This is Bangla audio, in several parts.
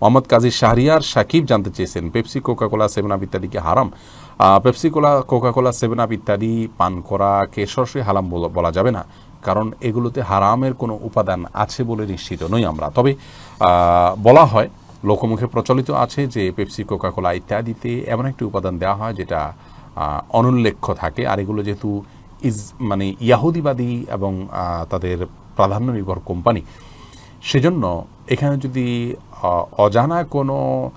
মোহাম্মদ কাজী শাহরিয়ার সাকিব জানতে চেয়েছেন, পেপসি কোকাকোলা, সেভেন আপ ইত্যাদি কি হারাম? Pepsi cola, Coca-Cola, seven up ইত্যাদি পান করাকে সরাসরি হারাম বলা যাবে না, কারণ এগুলোতে হারামের কোনো উপাদান আছে বলে নিশ্চিত নই আমরা। তবে বলা হয়, লোকমুখে প্রচলিত আছে যে পেপসি, কোকাকোলা ইত্যাদিতে এমন একটি উপাদান দেওয়া হয় যেটা অনুল্লেখ্য থাকে, আর এগুলো যেহেতু ইজ মানে ইয়াহুদিবাদী এবং তাদের প্রাধান্য নির্ভর কোম্পানি সেজন্য এখানে যদি অজানা কোনো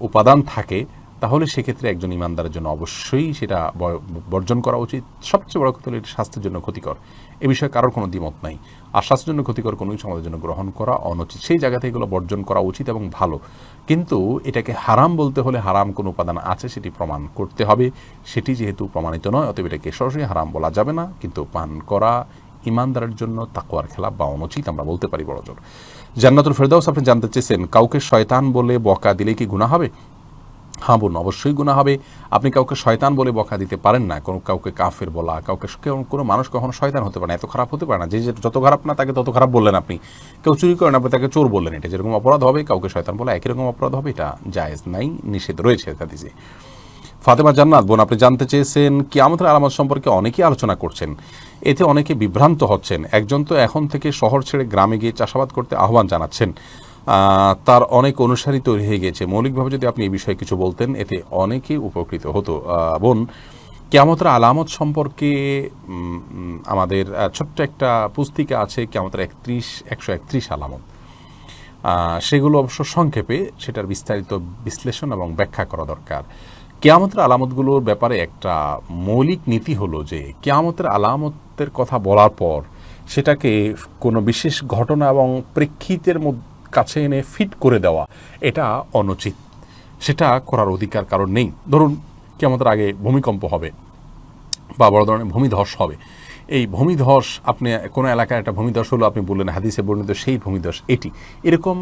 উপাদান থাকে, তাহলে সেক্ষেত্রে একজন ইমানদারের জন্য অবশ্যই সেটা বর্জন করা উচিত। সবচেয়ে বড় কথা হলো এটি স্বাস্থ্যের জন্য ক্ষতিকর। এ বিষয়ে কারোর কোনো দ্বিমত নাই। আর স্বাস্থ্যের জন্য ক্ষতিকর কোনো কিছু আমাদের জন্য গ্রহণ করা অনুচিত। সেই জায়গা থেকে এগুলো বর্জন করা উচিত এবং ভালো। কিন্তু এটাকে হারাম বলতে হলে হারাম কোনো উপাদান আছে সেটি প্রমাণ করতে হবে। সেটি যেহেতু প্রমাণিত নয়, অতএব এটাকে সরাসরি হারাম বলা যাবে না। কিন্তু পান করা ইমানদারের জন্য তাকুয়ার খেলা বা অনুচিত আমরা বলতে পারি, বড় জোর। জান্নাতুল ফেরদাউস আপনি জানতে চেয়েছেন, কাউকে শয়তান বলে বকা দিলে কি গুণা হবে? হ্যাঁ বোন, অবশ্যই গুণা হবে। আপনি কাউকে শয়তান বলে বকা দিতে পারেন না, কোনো কাউকে কাফের বলা, কাউকে কেউ- কোনো মানুষ কখনো শয়তান হতে পারে না, এত খারাপ হতে পারে না। যে যত খারাপ না তাকে তত খারাপ বললেন আপনি। কেউ চুরি করেন আপনি তাকে চোর বললেন এটা। যেরকম অপরাধ হবে, কাউকে শয়তান বলা একই রকম অপরাধ হবে, এটা জায়েজ নাই, নিষেধ রয়েছে, হাদিসে। ফাতেমা জান্নাত, বোন, আপনি জানতে চেয়েছেন কিয়ামতের আলামত সম্পর্কে অনেকেই আলোচনা করছেন। এতে অনেকে বিভ্রান্ত হচ্ছেন। একজন তো এখন থেকে শহর ছেড়ে গ্রামে গিয়ে চাষাবাদ করতে আহ্বান জানাচ্ছেন। তার অনেক অনুসারী তৈরি হয়ে গেছে মৌলিকভাবে যদি আপনি এই বিষয়ে কিছু বলতেন, এতে অনেকেই উপকৃত হতো। বোন, কেয়ামতের আলামত সম্পর্কে আমাদের ছোট্ট একটা পুস্তিকা আছে, কেয়ামতের একত্রিশ, একশো একত্রিশ আলামত। সেগুলো অবশ্য সংক্ষেপে, সেটার বিস্তারিত বিশ্লেষণ এবং ব্যাখ্যা করা দরকার। কেয়ামতের আলামতগুলোর ব্যাপারে একটা মৌলিক নীতি হলো যে, কেয়ামতের আলামতের কথা বলার পর সেটাকে কোনো বিশেষ ঘটনা এবং প্রেক্ষিতের কাছে এনে ফিট করে দেওয়া, এটা অনুচিত। সেটা করার অধিকার কারণ নেই। ধরুন, কেয়ামতের আগে ভূমিকম্প হবে বা বড় ধরনের ভূমিধস হবে। এই ভূমিধস, আপনি কোনো এলাকায় একটা ভূমিধস হলো, আপনি বললেন হাদিসে বর্ণিত সেই ভূমিধস, এটি। এরকম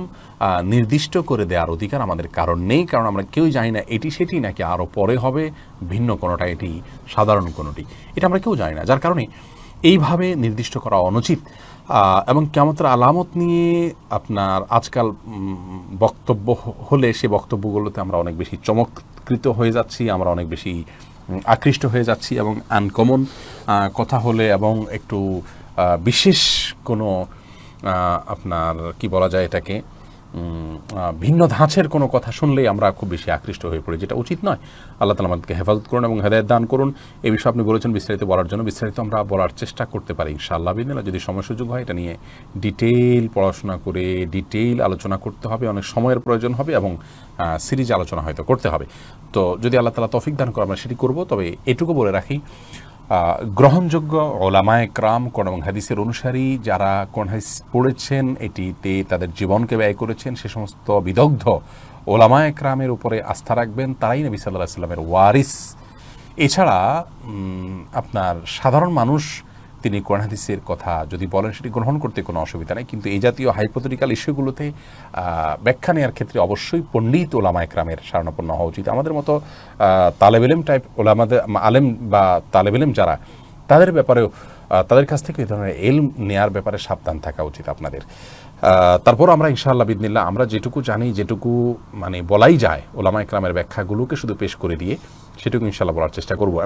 নির্দিষ্ট করে দেওয়ার অধিকার আমাদের কারণ নেই, কারণ আমরা কেউ জানি না এটি সেটি, নাকি আরও পরে হবে, ভিন্ন কোনোটা এটি, সাধারণ কোনোটি। এটা আমরা কেউ জানি না। যার কারণে এইভাবে নির্দিষ্ট করা অনুচিত। এবং কেমতের আলামত নিয়ে আপনার আজকাল বক্তব্য হলে সে বক্তব্যগুলোতে আমরা অনেক বেশি চমৎকৃত হয়ে যাচ্ছি, আমরা অনেক বেশি আকৃষ্ট হয়ে যাচ্ছি এবং আনকমন কথা হলে এবং একটু বিশেষ কোনো আপনার, কি বলা যায় এটাকে ভিন্ন ধাঁচের কোনো কথা শুনলেই আমরা খুব বেশি আকৃষ্ট হয়ে পড়ি, যেটা উচিত নয়। আল্লাহ তালা আমাদেরকে হেফাজত করুন এবং হেদায়ত দান করুন। এই বিষয়ে আপনি বলেছেন বিস্তারিত বলার জন্য। বিস্তারিত আমরা বলার চেষ্টা করতে পারি, ইনশাআল্লাহ বিদিনা যদি সময় সুযোগ হয়, এটা নিয়ে ডিটেইল পড়াশোনা করে ডিটেইল আলোচনা করতে হবে। অনেক সময়ের প্রয়োজন হবে এবং সিরিজ আলোচনা হয়তো করতে হবে। তো যদি আল্লাহ তালা তফিক দান করে আমরা সেটি করব, তবে এটুকু বলে রাখি গ্রহণযোগ্য ওলামায় ক্রাম কোন এবং হাদিসের অনুসারী যারা কোন হাদিস পড়েছেন, এটিতে তাদের জীবনকে ব্যয় করেছেন, সে সমস্ত বিদগ্ধ ওলামায় ক্রামের উপরে আস্থা রাখবেন, তারাই নবী সাল্লাহ সাল্লামের ওয়ারিস। এছাড়া আপনার সাধারণ মানুষ তিনি কোরআন হাদিসের কথা যদি বলেন, সেটি গ্রহণ করতে কোনো অসুবিধা নেই। কিন্তু এই জাতীয় হাইপোথেটিক্যাল ইস্যুগুলোতে ব্যাখ্যা নেওয়ার ক্ষেত্রে অবশ্যই পণ্ডিত ওলামা একরামের স্মরণাপন্ন হওয়া উচিত। আমাদের মতো তালেবেলেম টাইপ ওলামাদের আলেম বা তালেবেলেম যারা, তাদের ব্যাপারেও তাদের কাছ থেকে এই ধরনের এল নেয়ার ব্যাপারে সাবধান থাকা উচিত আপনাদের। তারপর আমরা ইনশাআল্লাহ বিদিনিল্লাহ, আমরা যেটুকু জানি, যেটুকু মানে বলাই যায় ওলামা একরামের ব্যাখ্যাগুলোকে শুধু পেশ করে দিয়ে, সেটুকু ইনশাআল্লাহ বলার চেষ্টা করব।